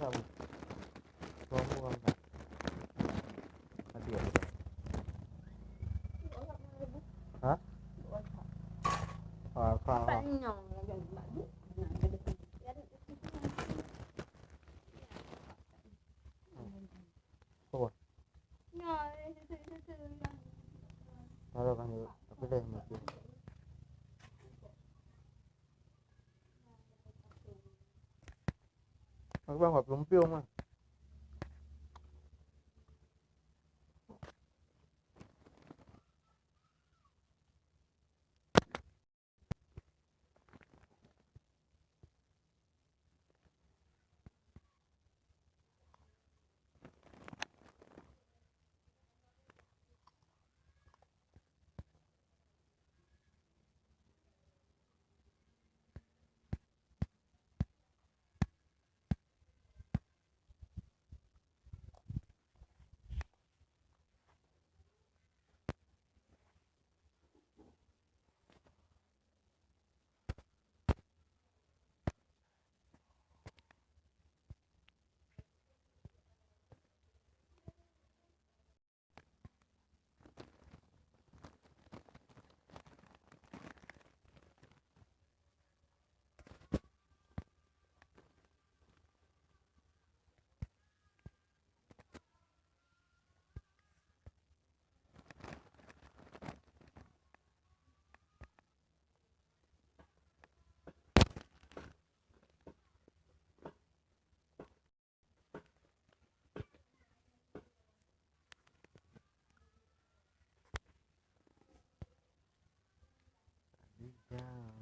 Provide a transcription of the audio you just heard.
không? Không mua không là biển hả? Ờ khoa thôi nó rồi bằng cái đèn này kia 我帮我把龙标嘛。Yeah.